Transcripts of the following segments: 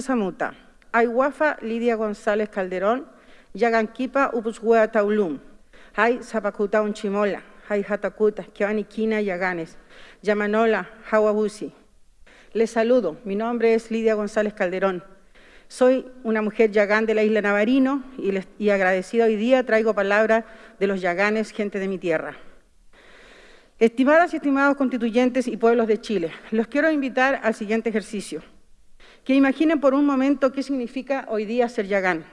Samuta, Aywafa Lidia González Calderón, Yaganquipa Upushuea Taulum, Hay Zapacuta Unchimola, Hay Hatakuta, Kina Yaganes, Yamanola, Hawabusi. Les saludo, mi nombre es Lidia González Calderón. Soy una mujer yagán de la isla Navarino y, y agradecida hoy día traigo palabras de los yaganes, gente de mi tierra. Estimadas y estimados constituyentes y pueblos de Chile, los quiero invitar al siguiente ejercicio. Que imaginen por un momento qué significa hoy día ser yagán.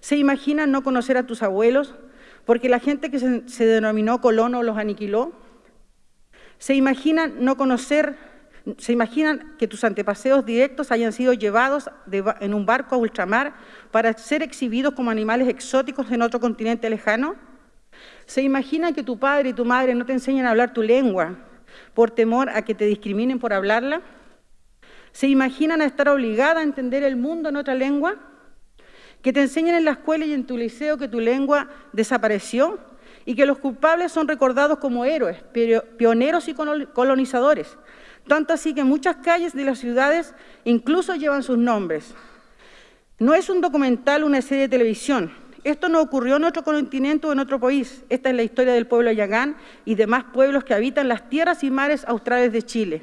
¿Se imaginan no conocer a tus abuelos porque la gente que se, denominó colono los aniquiló? ¿Se imaginan no conocer, se imaginan que tus antepaseos directos hayan sido llevados en un barco a ultramar para ser exhibidos como animales exóticos en otro continente lejano? ¿Se imagina que tu padre y tu madre no te enseñan a hablar tu lengua por temor a que te discriminen por hablarla? ¿Se imaginan estar obligada a entender el mundo en otra lengua? ¿Que te enseñen en la escuela y en tu liceo que tu lengua desapareció? Y que los culpables son recordados como héroes, pioneros y colonizadores. Tanto así que muchas calles de las ciudades incluso llevan sus nombres. No es un documental, una serie de televisión, esto no ocurrió en otro continente o en otro país. Esta es la historia del pueblo Yagán y demás pueblos que habitan las tierras y mares australes de Chile.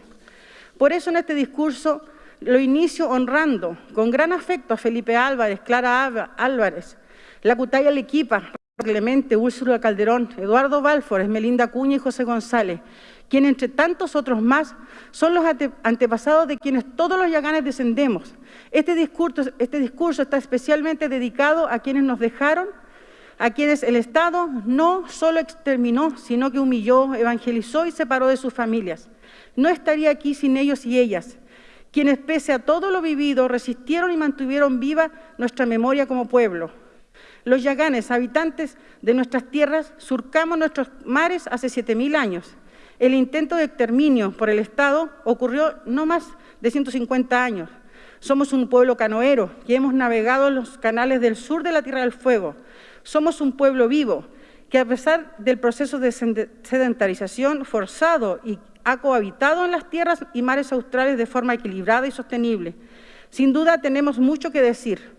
Por eso en este discurso lo inicio honrando con gran afecto a Felipe Álvarez, Clara Álvarez, la Cutaya Lequipa, Clemente, Úrsula Calderón, Eduardo Balfour, Melinda Cuña y José González, quienes entre tantos otros más son los antepasados de quienes todos los yaganes descendemos. Este discurso, este discurso está especialmente dedicado a quienes nos dejaron, a quienes el Estado no solo exterminó, sino que humilló, evangelizó y separó de sus familias. No estaría aquí sin ellos y ellas, quienes pese a todo lo vivido resistieron y mantuvieron viva nuestra memoria como pueblo. Los yaganes, habitantes de nuestras tierras, surcamos nuestros mares hace 7.000 años el intento de exterminio por el Estado ocurrió no más de 150 años. Somos un pueblo canoero que hemos navegado los canales del sur de la Tierra del Fuego. Somos un pueblo vivo que a pesar del proceso de sedentarización forzado y ha cohabitado en las tierras y mares australes de forma equilibrada y sostenible. Sin duda tenemos mucho que decir.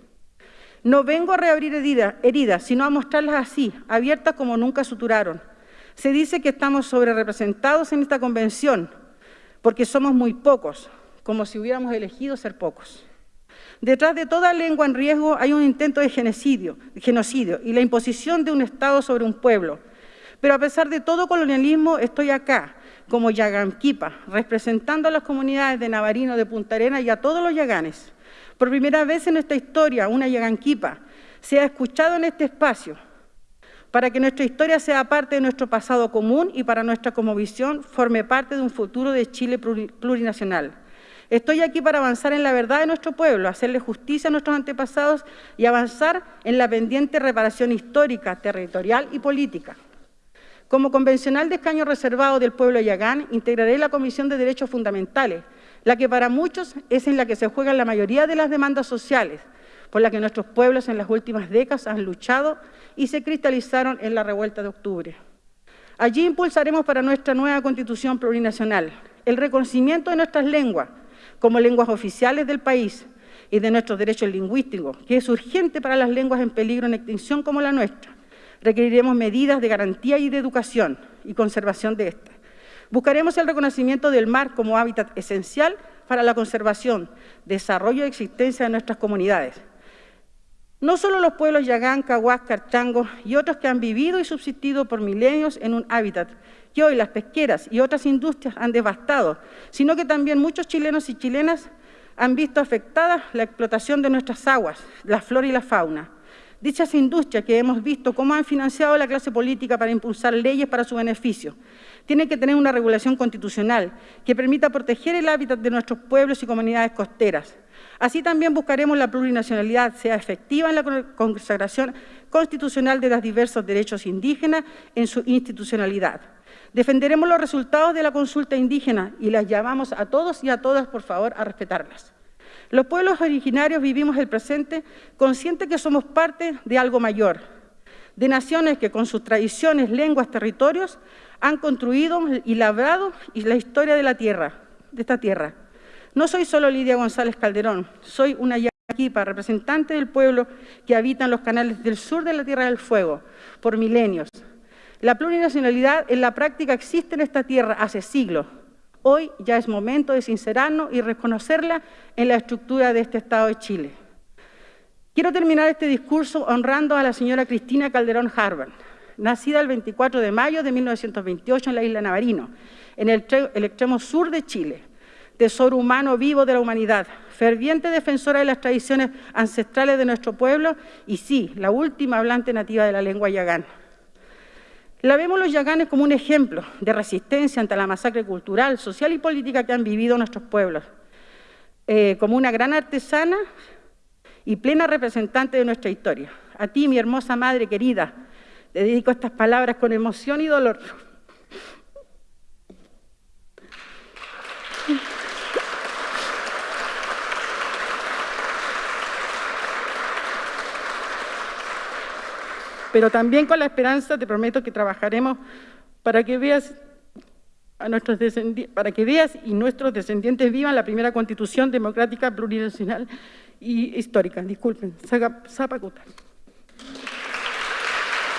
No vengo a reabrir heridas, sino a mostrarlas así, abiertas como nunca suturaron. Se dice que estamos sobrerepresentados en esta convención porque somos muy pocos, como si hubiéramos elegido ser pocos. Detrás de toda lengua en riesgo hay un intento de genocidio, y la imposición de un Estado sobre un pueblo. Pero a pesar de todo colonialismo, estoy acá, como Yaganquipa, representando a las comunidades de Navarino, de Punta Arenas y a todos los yaganes. Por primera vez en nuestra historia, una Yaganquipa se ha escuchado en este espacio, para que nuestra historia sea parte de nuestro pasado común y para nuestra como visión forme parte de un futuro de Chile plurinacional. Estoy aquí para avanzar en la verdad de nuestro pueblo, hacerle justicia a nuestros antepasados y avanzar en la pendiente reparación histórica, territorial y política. Como convencional de escaño reservado del pueblo Yagán, integraré la Comisión de Derechos Fundamentales, la que para muchos es en la que se juegan la mayoría de las demandas sociales, por la que nuestros pueblos en las últimas décadas han luchado y se cristalizaron en la revuelta de octubre. Allí impulsaremos para nuestra nueva Constitución plurinacional el reconocimiento de nuestras lenguas como lenguas oficiales del país y de nuestros derechos lingüísticos, que es urgente para las lenguas en peligro en extinción como la nuestra. Requeriremos medidas de garantía y de educación y conservación de estas. Buscaremos el reconocimiento del mar como hábitat esencial para la conservación, desarrollo y existencia de nuestras comunidades. No solo los pueblos Yagán, Caguas, Carchango y otros que han vivido y subsistido por milenios en un hábitat que hoy las pesqueras y otras industrias han devastado, sino que también muchos chilenos y chilenas han visto afectada la explotación de nuestras aguas, la flora y la fauna. Dichas industrias que hemos visto cómo han financiado la clase política para impulsar leyes para su beneficio, tienen que tener una regulación constitucional que permita proteger el hábitat de nuestros pueblos y comunidades costeras, Así también buscaremos la plurinacionalidad sea efectiva en la consagración constitucional de los diversos derechos indígenas en su institucionalidad. Defenderemos los resultados de la consulta indígena y las llamamos a todos y a todas, por favor, a respetarlas. Los pueblos originarios vivimos el presente conscientes que somos parte de algo mayor, de naciones que con sus tradiciones, lenguas, territorios han construido y labrado la historia de la tierra, de esta tierra. No soy solo Lidia González Calderón, soy una yaquipa, representante del pueblo que habita en los canales del sur de la Tierra del Fuego por milenios. La plurinacionalidad en la práctica existe en esta tierra hace siglos. Hoy ya es momento de sincerarnos y reconocerla en la estructura de este Estado de Chile. Quiero terminar este discurso honrando a la señora Cristina Calderón Harvard, nacida el 24 de mayo de 1928 en la isla Navarino, en el, extremo sur de Chile, tesoro humano vivo de la humanidad, ferviente defensora de las tradiciones ancestrales de nuestro pueblo y sí, la última hablante nativa de la lengua yagán. La vemos los yaganes como un ejemplo de resistencia ante la masacre cultural, social y política que han vivido nuestros pueblos, eh, como una gran artesana y plena representante de nuestra historia. A ti, mi hermosa madre querida, te dedico estas palabras con emoción y dolor. Pero también con la esperanza te prometo que trabajaremos para que veas a nuestros para que veas y nuestros descendientes vivan la primera constitución democrática plurinacional y histórica. Disculpen, Zapacuta.